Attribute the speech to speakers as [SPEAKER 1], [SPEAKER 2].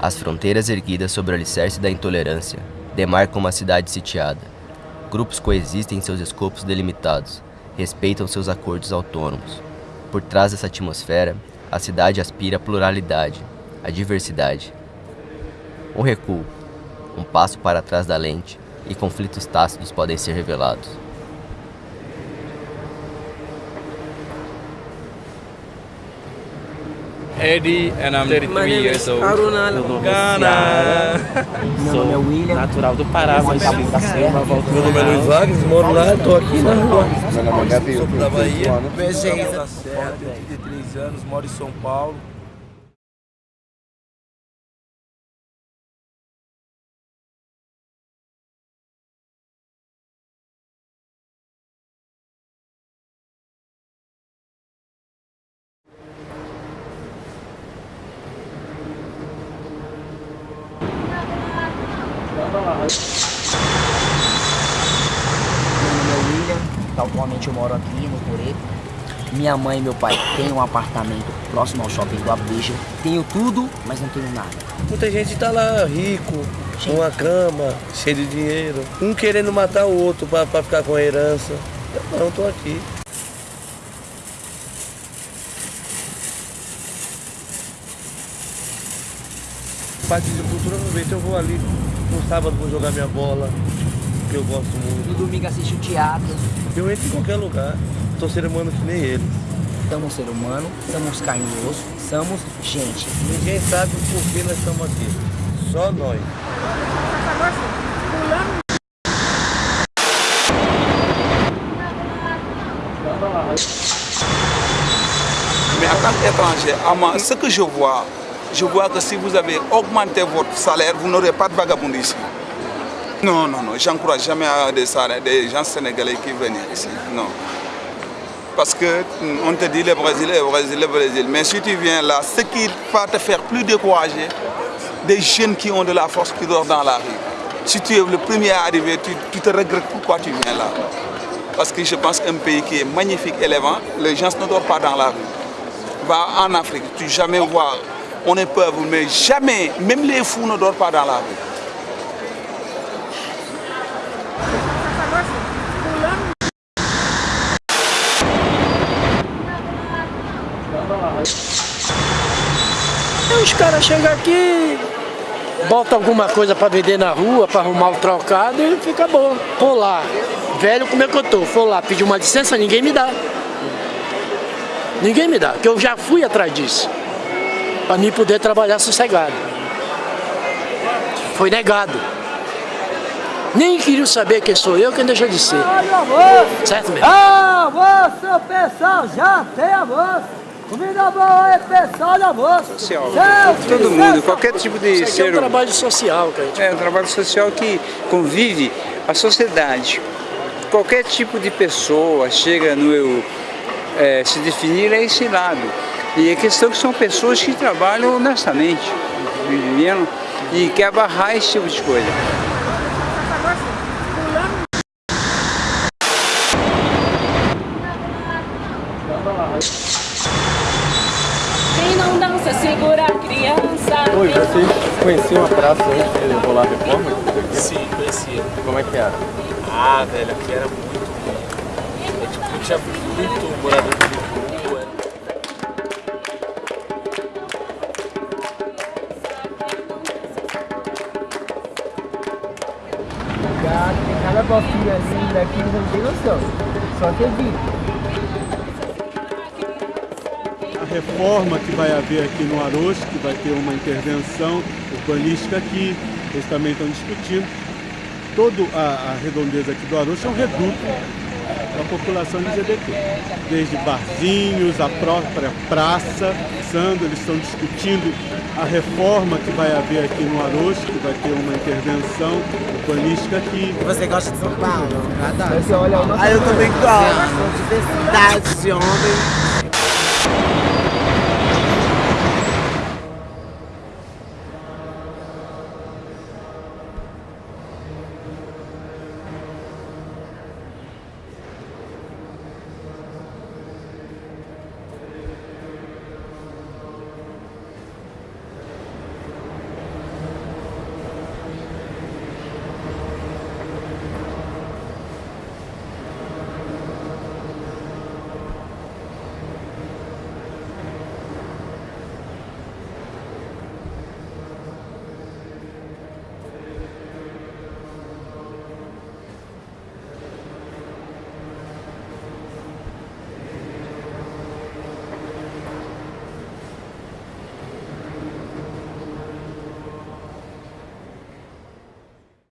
[SPEAKER 1] As fronteiras erguidas sobre o alicerce da intolerância demarcam uma cidade sitiada. Grupos coexistem em seus escopos delimitados, respeitam seus acordos autônomos. Por trás dessa atmosfera, a cidade aspira à pluralidade, à diversidade. Um recuo, um passo para trás da lente e conflitos tácitos podem ser revelados.
[SPEAKER 2] Eddie and I'm 33 years old.
[SPEAKER 3] Aruna Ghana.
[SPEAKER 4] Meu nome é William.
[SPEAKER 3] Natural do Pará, mas
[SPEAKER 4] Meu
[SPEAKER 3] nome é Luiz Wagner, moro lá, tô aqui na rua.
[SPEAKER 2] Meu nome é Gabriel,
[SPEAKER 3] Sou da Bahia.
[SPEAKER 2] Bezerra da Serra, tenho 33 anos, moro em São Paulo.
[SPEAKER 4] Meu nome é William. Atualmente eu moro aqui no Coreto. Minha mãe e meu pai têm um apartamento próximo ao shopping do Abdicha. Tenho tudo, mas não tenho nada.
[SPEAKER 3] Muita gente tá lá rico, com uma cama, cheio de dinheiro. Um querendo matar o outro pra ficar com a herança. Eu não, tô aqui. Parte de cultura, aproveita, eu vou ali no sábado vou jogar minha bola, que eu gosto muito.
[SPEAKER 4] No domingo assisto teatro.
[SPEAKER 3] Eu entro em qualquer lugar, tô ser humano que nem eles.
[SPEAKER 4] Somos ser humano, somos carne e osso, somos gente.
[SPEAKER 3] Ninguém sabe por que nós estamos aqui, só nós.
[SPEAKER 5] Mais en tant qu'étranger, à moi, ce que je vois, je vois que si vous avez augmenté votre salaire, vous n'aurez pas de vagabondisme. Non, non, non, j'encourage jamais à des, gens sénégalais qui viennent ici. Non. Parce que mm, on te dit le Brésil, le Brésil, le Brésil. Mais si tu viens là, ce qui va te faire plus décourager, des jeunes qui ont de la force qui dorment dans la rue. Si tu es le premier à arriver, tu, tu te regrettes pourquoi tu viens là. Parce que je pense qu'un pays qui est magnifique, élevant, les gens ne dorment pas dans la rue. Va en Afrique, tu jamais vois, on est pauvre, mais jamais, même les fous ne dorment pas dans la rue.
[SPEAKER 6] Os caras chegam aqui, botam alguma coisa pra vender na rua, pra arrumar o trocado e fica bom. Vou lá, velho como é que eu tô, vou lá pedir uma licença, ninguém me dá. Ninguém me dá, porque eu já fui atrás disso. Pra mim poder trabalhar sossegado. Foi negado. Nem queriam saber quem sou eu, quem deixa de ser. Certo mesmo?
[SPEAKER 7] Almoço, pessoal, já tem almoço. Comida boa é pessoal de almoço.
[SPEAKER 8] social.
[SPEAKER 7] Certo,
[SPEAKER 8] Todo mundo, qualquer tipo de
[SPEAKER 6] Isso aqui é
[SPEAKER 8] ser
[SPEAKER 6] um trabalho social que a gente
[SPEAKER 8] É um trabalho social que convive a sociedade. Qualquer tipo de pessoa chega no eu é, se definir a esse lado. E a questão é que são pessoas que trabalham honestamente, entendendo? E quer barrar esse tipo de coisa.
[SPEAKER 9] Quem não dança segura a criança.
[SPEAKER 10] Oi, vocês conheciam a praça antes de rolar a reforma?
[SPEAKER 2] Sim, conhecia.
[SPEAKER 10] Como é que era?
[SPEAKER 2] Ah, velho, aqui era muito ruim. É, tipo, tinha muito morador de rua.
[SPEAKER 7] Cada bofinha assim daqui, não tem noção. Só acredito.
[SPEAKER 11] A reforma que vai haver aqui no Arocho, que vai ter uma intervenção urbanística aqui, eles também estão discutindo. Toda a, a redondeza aqui do Arocho é um reduto da população LGBT. Desde barzinhos, a própria praça, Sando, eles estão discutindo a reforma que vai haver aqui no Arocho, que vai ter uma intervenção urbanística aqui.
[SPEAKER 7] Você gosta de São Paulo? Adoro.
[SPEAKER 3] Você olha uma
[SPEAKER 7] Ah, eu também gosto. Diversidade de homem.